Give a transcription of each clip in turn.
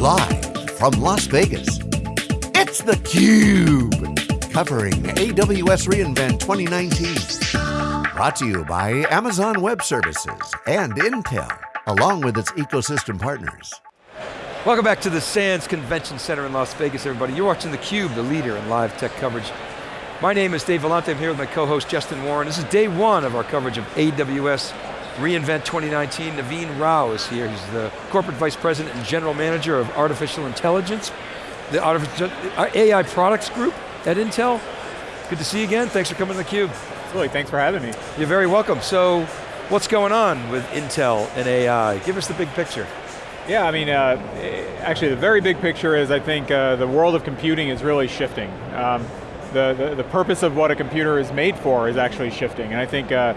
Live from Las Vegas, it's theCUBE. Covering AWS reInvent 2019. Brought to you by Amazon Web Services and Intel, along with its ecosystem partners. Welcome back to the Sands Convention Center in Las Vegas, everybody. You're watching theCUBE, the leader in live tech coverage. My name is Dave Vellante, I'm here with my co-host Justin Warren. This is day one of our coverage of AWS reInvent 2019. Naveen Rao is here. He's the Corporate Vice President and General Manager of Artificial Intelligence, the AI Products Group at Intel. Good to see you again. Thanks for coming to theCUBE. Absolutely, thanks for having me. You're very welcome. So, what's going on with Intel and AI? Give us the big picture. Yeah, I mean, uh, actually the very big picture is I think uh, the world of computing is really shifting. Um, the, the, the, purpose of what a computer is made for is actually shifting, and I think uh,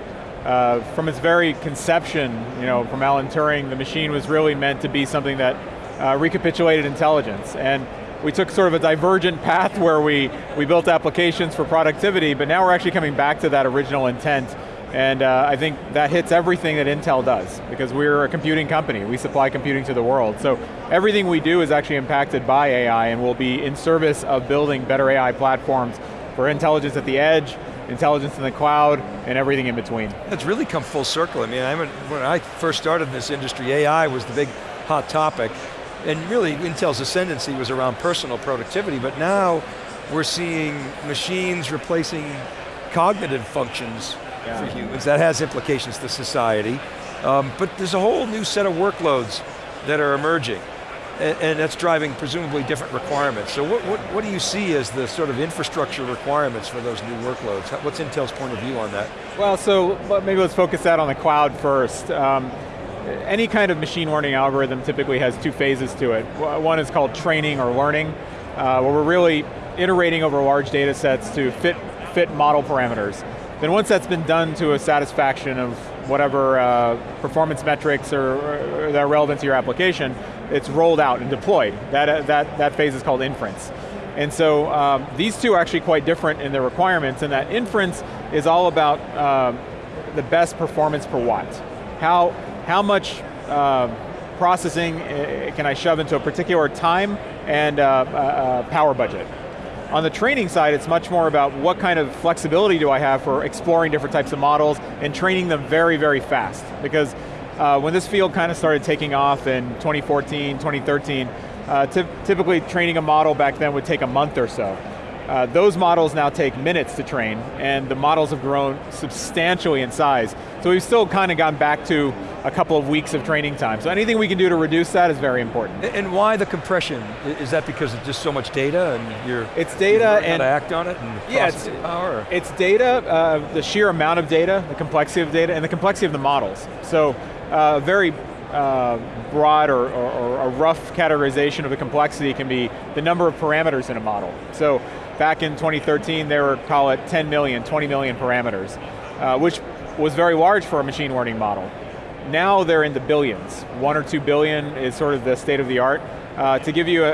uh, from its very conception, you know, from Alan Turing, the machine was really meant to be something that uh, recapitulated intelligence. And we took sort of a divergent path where we, we built applications for productivity, but now we're actually coming back to that original intent. And uh, I think that hits everything that Intel does, because we're a computing company. We supply computing to the world. So everything we do is actually impacted by AI and will be in service of building better AI platforms for intelligence at the edge, intelligence in the cloud, and everything in between. It's really come full circle. I mean, I when I first started in this industry, AI was the big hot topic, and really Intel's ascendancy was around personal productivity, but now we're seeing machines replacing cognitive functions yeah. for humans. That has implications to society. Um, but there's a whole new set of workloads that are emerging and, and that's driving presumably different requirements. So what, what, what, do you see as the sort of infrastructure requirements for those new workloads? What's Intel's point of view on that? Well, so maybe let's focus that on the cloud first. Um, any kind of machine learning algorithm typically has two phases to it. One is called training or learning, uh, where we're really iterating over large data sets to fit, fit model parameters. Then once that's been done to a satisfaction of whatever uh, performance metrics are, are, that are relevant to your application, it's rolled out and deployed. That, uh, that, that phase is called inference. And so um, these two are actually quite different in their requirements and that inference is all about uh, the best performance per watt. How, how much uh, processing uh, can I shove into a particular time and uh, uh, power budget. On the training side, it's much more about what kind of flexibility do I have for exploring different types of models and training them very, very fast. Because uh, when this field kind of started taking off in 2014, 2013, uh, typically training a model back then would take a month or so. Uh, those models now take minutes to train, and the models have grown substantially in size. So we've still kind of gone back to a couple of weeks of training time. So anything we can do to reduce that is very important. And why the compression? Is that because it's just so much data and you're It's data and to act on it and yeah, it's, power? It's data, uh, the sheer amount of data, the complexity of data, and the complexity of the models. So uh, very uh, broad or, or, or, a rough categorization of the complexity can be the number of parameters in a model. So back in 2013, they were, call it 10 million, 20 million parameters, uh, which was very large for a machine learning model. Now they're in the billions. One or two billion is sort of the state of the art. Uh, to give you a,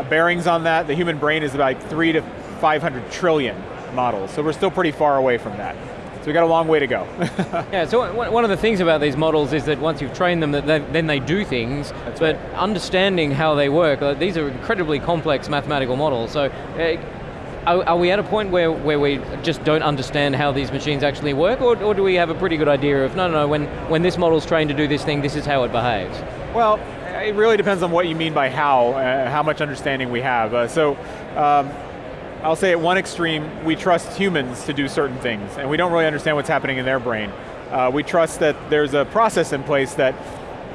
a bearings on that, the human brain is about three to 500 trillion models, so we're still pretty far away from that. So we got a long way to go. yeah, so one of the things about these models is that once you've trained them, that they, then they do things, That's but right. understanding how they work, uh, these are incredibly complex mathematical models, so uh, are, are, we at a point where, where we just don't understand how these machines actually work, or, or do we have a pretty good idea of, no, no, no, when, when this model's trained to do this thing, this is how it behaves? Well, it really depends on what you mean by how, uh, how much understanding we have. Uh, so, um, I'll say at one extreme, we trust humans to do certain things, and we don't really understand what's happening in their brain. Uh, we trust that there's a process in place that,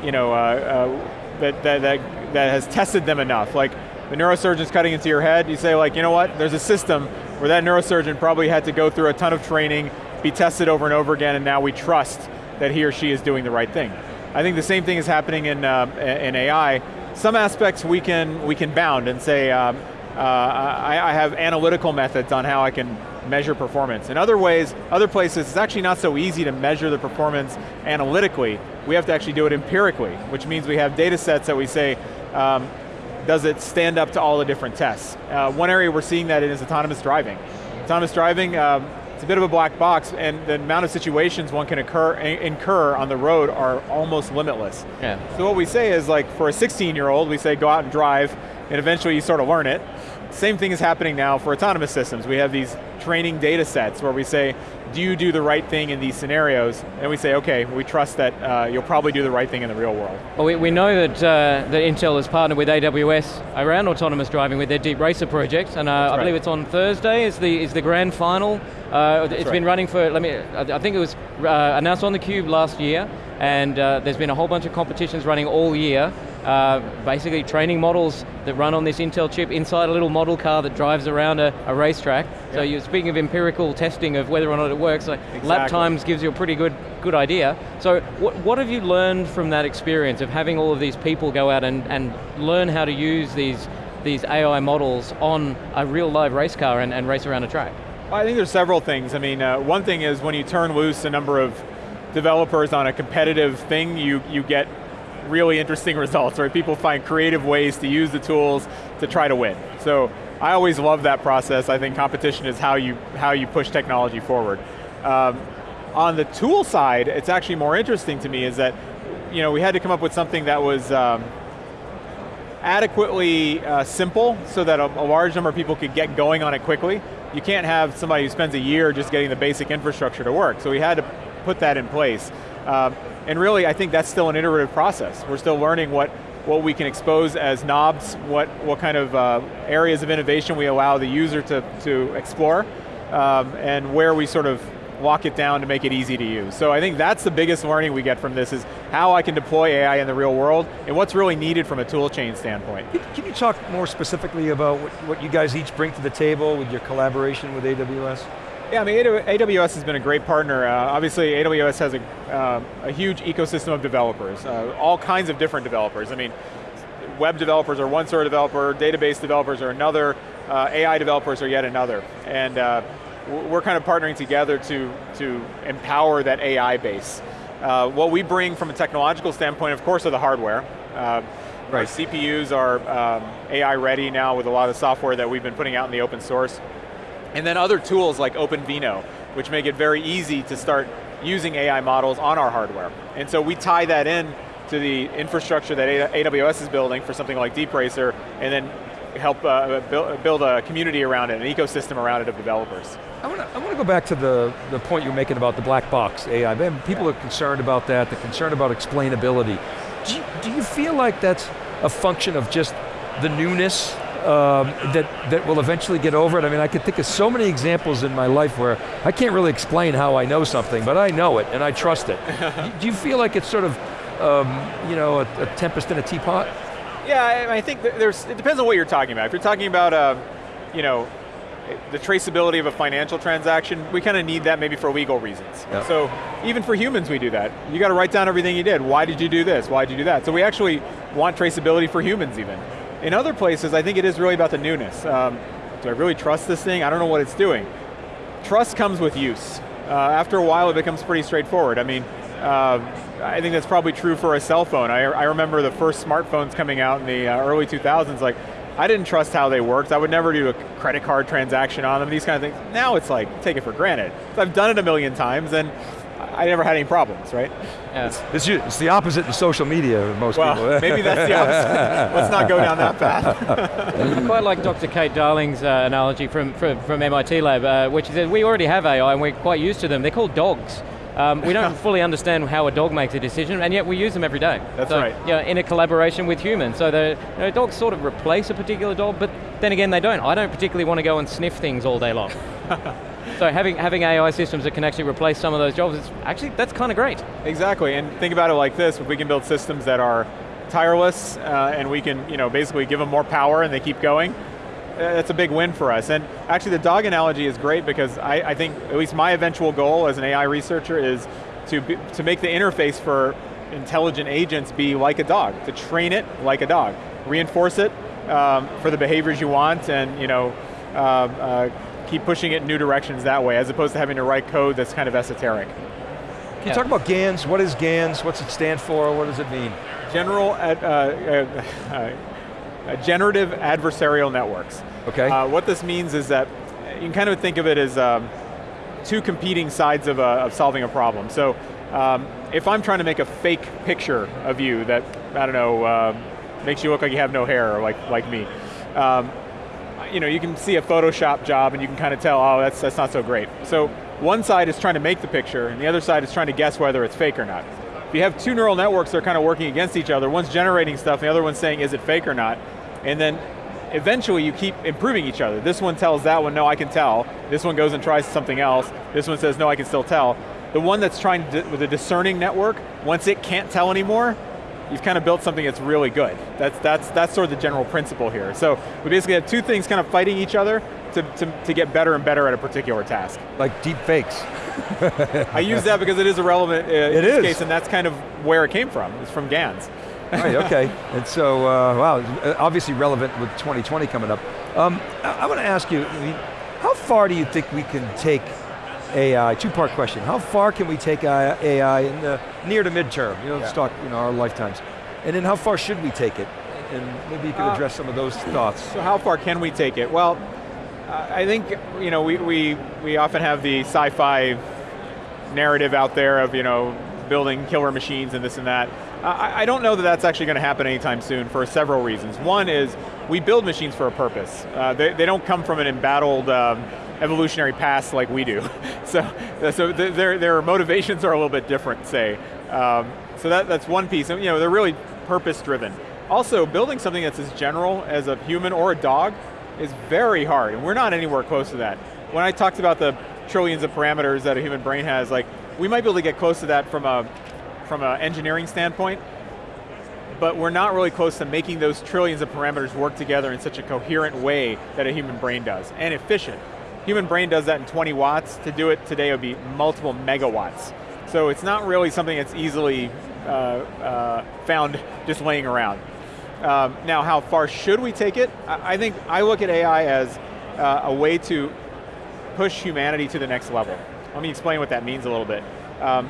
you know, uh, uh, that, that, that, that has tested them enough. Like, the neurosurgeon's cutting into your head, you say like, you know what, there's a system where that neurosurgeon probably had to go through a ton of training, be tested over and over again, and now we trust that he or she is doing the right thing. I think the same thing is happening in, uh, in AI. Some aspects we can, we can bound and say, um, I, I, have analytical methods on how I can measure performance. In other ways, other places, it's actually not so easy to measure the performance analytically. We have to actually do it empirically, which means we have data sets that we say, um, does it stand up to all the different tests? Uh, one area we're seeing that in is autonomous driving. Autonomous driving, um, it's a bit of a black box, and the amount of situations one can occur, incur on the road are almost limitless. Yeah. So what we say is like, for a 16 year old, we say go out and drive, and eventually you sort of learn it. Same thing is happening now for autonomous systems. We have these training data sets where we say, do you do the right thing in these scenarios? And we say, okay, we trust that uh, you'll probably do the right thing in the real world. Well, we, we know that, uh, that Intel has partnered with AWS around autonomous driving with their DeepRacer project, and uh, I right. believe it's on Thursday is the, is the grand final. Uh, it's right. been running for, let me, I think it was uh, announced on theCUBE last year, and uh, there's been a whole bunch of competitions running all year, uh, basically training models that run on this Intel chip inside a little model car that drives around a, a racetrack. Yep. So you're speaking of empirical testing of whether or not it works, like exactly. lap times gives you a pretty good, good idea. So what, what have you learned from that experience of having all of these people go out and, and learn how to use these, these AI models on a real live race car and, and race around a track? I think there's several things. I mean, uh, one thing is when you turn loose a number of developers on a competitive thing, you, you get really interesting results, right? People find creative ways to use the tools to try to win. So I always love that process. I think competition is how you, how you push technology forward. Um, on the tool side, it's actually more interesting to me is that you know, we had to come up with something that was um, adequately uh, simple so that a, a large number of people could get going on it quickly. You can't have somebody who spends a year just getting the basic infrastructure to work, so we had to put that in place. Um, and really, I think that's still an iterative process. We're still learning what, what we can expose as knobs, what, what kind of uh, areas of innovation we allow the user to, to explore, um, and where we sort of lock it down to make it easy to use. So I think that's the biggest learning we get from this is how I can deploy AI in the real world and what's really needed from a tool chain standpoint. Can you talk more specifically about what, what you guys each bring to the table with your collaboration with AWS? Yeah, I mean, AWS has been a great partner. Uh, obviously, AWS has a, uh, a huge ecosystem of developers, uh, all kinds of different developers. I mean, web developers are one sort of developer, database developers are another, uh, AI developers are yet another. And uh, we're kind of partnering together to, to empower that AI base. Uh, what we bring from a technological standpoint, of course, are the hardware. Uh, right. Our CPUs are um, AI ready now with a lot of software that we've been putting out in the open source. And then other tools like OpenVINO, which make it very easy to start using AI models on our hardware. And so we tie that in to the infrastructure that AWS is building for something like DeepRacer, and then help uh, build a community around it, an ecosystem around it of developers. I want to I want to go back to the, the point you're making about the black box AI. People yeah. are concerned about that, they're concerned about explainability. Do you, do you feel like that's a function of just the newness um, that, that will eventually get over it. I mean, I could think of so many examples in my life where I can't really explain how I know something, but I know it and I trust it. Do you feel like it's sort of, um, you know, a, a, tempest in a teapot? Yeah, I, I, think there's, it depends on what you're talking about. If you're talking about, uh, you know, the traceability of a financial transaction, we kind of need that maybe for legal reasons. Yep. So even for humans we do that. You got to write down everything you did. Why did you do this? Why did you do that? So we actually want traceability for humans even. In other places, I think it is really about the newness. Um, do I really trust this thing? I don't know what it's doing. Trust comes with use. Uh, after a while, it becomes pretty straightforward. I mean, uh, I think that's probably true for a cell phone. I, I remember the first smartphones coming out in the uh, early 2000s, like, I didn't trust how they worked. I would never do a credit card transaction on them, these kind of things. Now it's like, take it for granted. I've done it a million times and I never had any problems, right? Yeah. It's, it's, it's the opposite in social media, most well, people. maybe that's the opposite. Let's not go down that path. I quite like Dr. Kate Darling's uh, analogy from, from, from MIT Lab, uh, which is that we already have AI and we're quite used to them. They're called dogs. Um, we don't fully understand how a dog makes a decision, and yet we use them every day. That's so, right. Yeah, in a collaboration with humans. So the you know, dogs sort of replace a particular dog, but then again, they don't. I don't particularly want to go and sniff things all day long. so having having AI systems that can actually replace some of those jobs, is actually that's kind of great. Exactly, and think about it like this: if we can build systems that are tireless, uh, and we can, you know, basically give them more power, and they keep going that's a big win for us. And actually the dog analogy is great because I, I think, at least my eventual goal as an AI researcher is to, be, to make the interface for intelligent agents be like a dog, to train it like a dog. Reinforce it um, for the behaviors you want and you know, uh, uh, keep pushing it in new directions that way, as opposed to having to write code that's kind of esoteric. Can you talk about GANs? What is GANs? What's it stand for? What does it mean? General, uh, uh, uh uh, generative adversarial networks. Okay. Uh, what this means is that you can kind of think of it as um, two competing sides of, a, of solving a problem. So um, if I'm trying to make a fake picture of you that, I don't know, uh, makes you look like you have no hair, like, like me, um, you know, you can see a Photoshop job and you can kind of tell, oh, that's, that's not so great. So one side is trying to make the picture and the other side is trying to guess whether it's fake or not. If you have two neural networks that are kind of working against each other, one's generating stuff, the other one's saying, is it fake or not? And then eventually you keep improving each other. This one tells that one, no, I can tell. This one goes and tries something else. This one says, no, I can still tell. The one that's trying to, with a discerning network, once it can't tell anymore, you've kind of built something that's really good. That's, that's, that's sort of the general principle here. So we basically have two things kind of fighting each other to, to, to get better and better at a particular task. Like deep fakes. I use that because it is a relevant uh, it is. case and that's kind of where it came from. It's from GANs. right, okay. And so, uh, wow, obviously relevant with 2020 coming up. Um, I, I want to ask you, I mean, how far do you think we can take AI, two-part question. How far can we take AI in the near to midterm? You know, yeah. talk, you know, our lifetimes. And then how far should we take it? And maybe you could uh, address uh, some of those thoughts. So how far can we take it? Well, I think, you know, we, we, we often have the sci-fi narrative out there of, you know, building killer machines and this and that. I, I don't know that that's actually going to happen anytime soon for several reasons. One is, we build machines for a purpose. Uh, they, they don't come from an embattled um, evolutionary past like we do. so so their, their motivations are a little bit different, say. Um, so that, that's one piece, and you know, they're really purpose driven. Also, building something that's as general as a human or a dog is very hard, and we're not anywhere close to that. When I talked about the trillions of parameters that a human brain has, like, we might be able to get close to that from a from an engineering standpoint, but we're not really close to making those trillions of parameters work together in such a coherent way that a human brain does, and efficient. Human brain does that in 20 watts. To do it today would be multiple megawatts. So it's not really something that's easily uh, uh, found just laying around. Um, now, how far should we take it? I, think I look at AI as uh, a way to push humanity to the next level. Let me explain what that means a little bit. Um,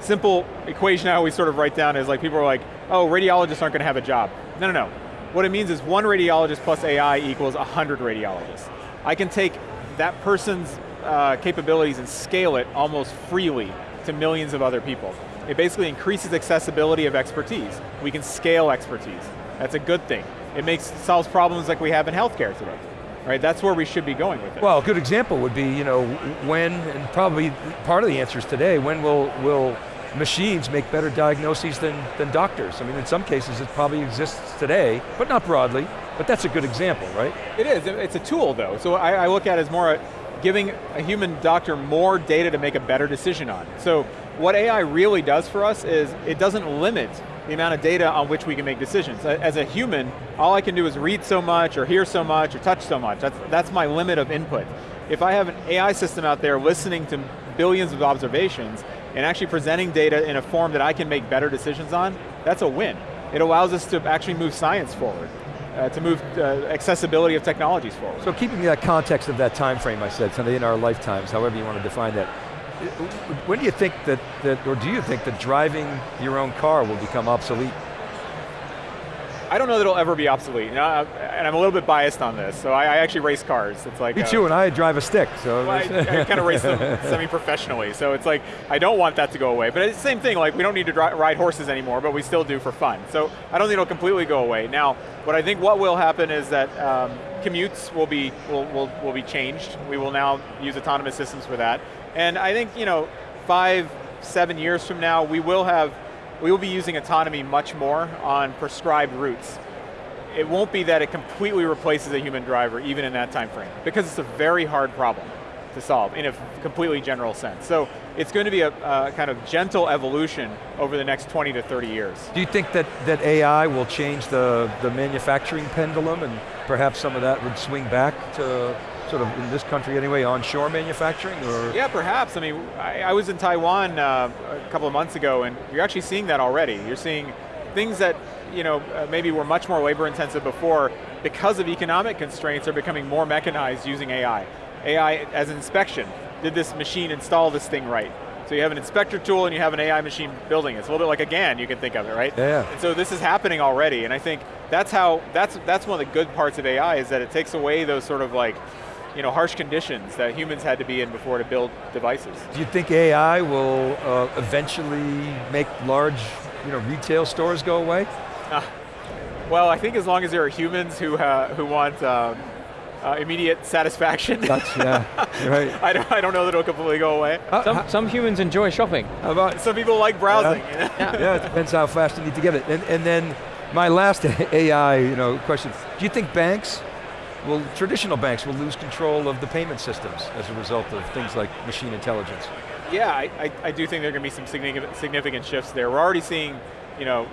simple equation I always sort of write down is like people are like, oh, radiologists aren't going to have a job. No, no, no. What it means is one radiologist plus AI equals 100 radiologists. I can take that person's uh, capabilities and scale it almost freely to millions of other people. It basically increases accessibility of expertise. We can scale expertise. That's a good thing. It makes solves problems like we have in healthcare today. Right, that's where we should be going with it. Well, a good example would be, you know, when, and probably part of the answer is today, when will, will machines make better diagnoses than, than doctors? I mean, in some cases it probably exists today, but not broadly. But that's a good example, right? It is, it's a tool though. So I, I look at it as more giving a human doctor more data to make a better decision on. So what AI really does for us is it doesn't limit the amount of data on which we can make decisions. As a human, all I can do is read so much, or hear so much, or touch so much. That's, that's my limit of input. If I have an AI system out there listening to billions of observations, and actually presenting data in a form that I can make better decisions on, that's a win. It allows us to actually move science forward uh, to move uh, accessibility of technologies forward. So keeping that context of that time frame I said, something in our lifetimes, however you want to define that, when do you think that, that, or do you think that driving your own car will become obsolete? I don't know that it'll ever be obsolete, you know, and I'm a little bit biased on this. So I, I actually race cars. It's like me too, and I drive a stick. So well, I, I kind of race them semi-professionally. So it's like I don't want that to go away. But it's the same thing. Like we don't need to ride horses anymore, but we still do for fun. So I don't think it'll completely go away. Now, what I think what will happen is that um, commutes will be will, will will be changed. We will now use autonomous systems for that. And I think you know, five, seven years from now, we will have we will be using autonomy much more on prescribed routes. It won't be that it completely replaces a human driver, even in that time frame, because it's a very hard problem to solve in a completely general sense. So it's going to be a, a, kind of gentle evolution over the next 20 to 30 years. Do you think that, that AI will change the, the manufacturing pendulum and perhaps some of that would swing back to sort of in this country anyway, onshore manufacturing? Or? Yeah, perhaps. I mean, I, I was in Taiwan uh, a couple of months ago and you're actually seeing that already. You're seeing things that you know, uh, maybe were much more labor intensive before, because of economic constraints, are becoming more mechanized using AI. AI as an inspection. Did this machine install this thing right? So you have an inspector tool and you have an AI machine building it. It's a little bit like a GAN, you can think of it, right? Yeah. And so this is happening already, and I think that's how, that's, that's one of the good parts of AI is that it takes away those sort of like, you know, harsh conditions that humans had to be in before to build devices. Do you think AI will uh, eventually make large you know, retail stores go away? Uh, well, I think as long as there are humans who, uh, who want um, uh, immediate satisfaction. That's, yeah, right. I, don't, I don't know that it'll completely go away. Uh, some, some, humans enjoy shopping. About, some people like browsing. Yeah, yeah. yeah, it depends how fast you need to get it. And, and then my last AI you know, question, do you think banks will, traditional banks will lose control of the payment systems as a result of things like machine intelligence? Yeah, I, I, I do think there are going to be some significant, significant shifts there. We're already seeing, you know,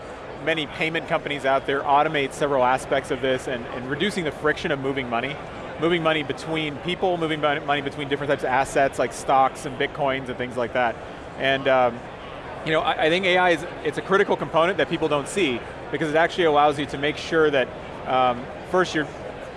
many payment companies out there automate several aspects of this and, and reducing the friction of moving money moving money between people, moving money between different types of assets like stocks and bitcoins and things like that. And um, you know, I, I, think AI is it's a critical component that people don't see because it actually allows you to make sure that um, first you're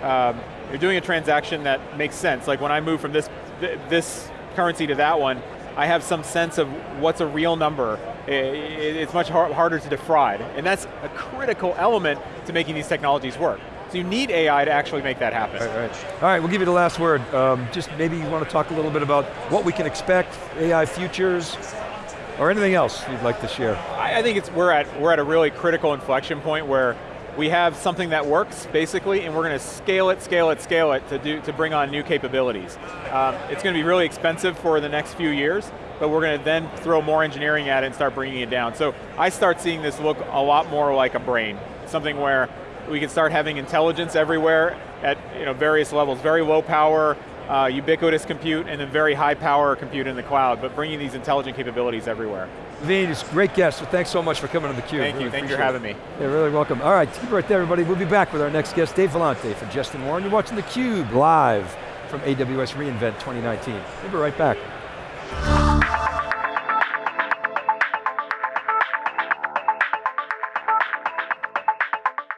um, you're doing a transaction that makes sense. Like when I move from this th this currency to that one, I have some sense of what's a real number. It's much harder to defraud, and that's a critical element to making these technologies work. So you need AI to actually make that happen. Right, right. All right, we'll give you the last word. Um, just maybe you want to talk a little bit about what we can expect, AI futures, or anything else you'd like to share. I, I think it's we're at we're at a really critical inflection point where we have something that works, basically, and we're going to scale it, scale it, scale it to, do, to bring on new capabilities. Um, it's going to be really expensive for the next few years, but we're going to then throw more engineering at it and start bringing it down. So I start seeing this look a lot more like a brain, something where we can start having intelligence everywhere at you know, various levels, very low power, uh, ubiquitous compute, and then very high power compute in the cloud, but bringing these intelligent capabilities everywhere. Naveen, it's a great guest, so thanks so much for coming to theCUBE. Thank really you, thanks for having me. Yeah, really welcome. All right, keep it right there everybody. We'll be back with our next guest, Dave Vellante for Justin Warren. You're watching theCUBE live from AWS reInvent 2019. We'll be right back.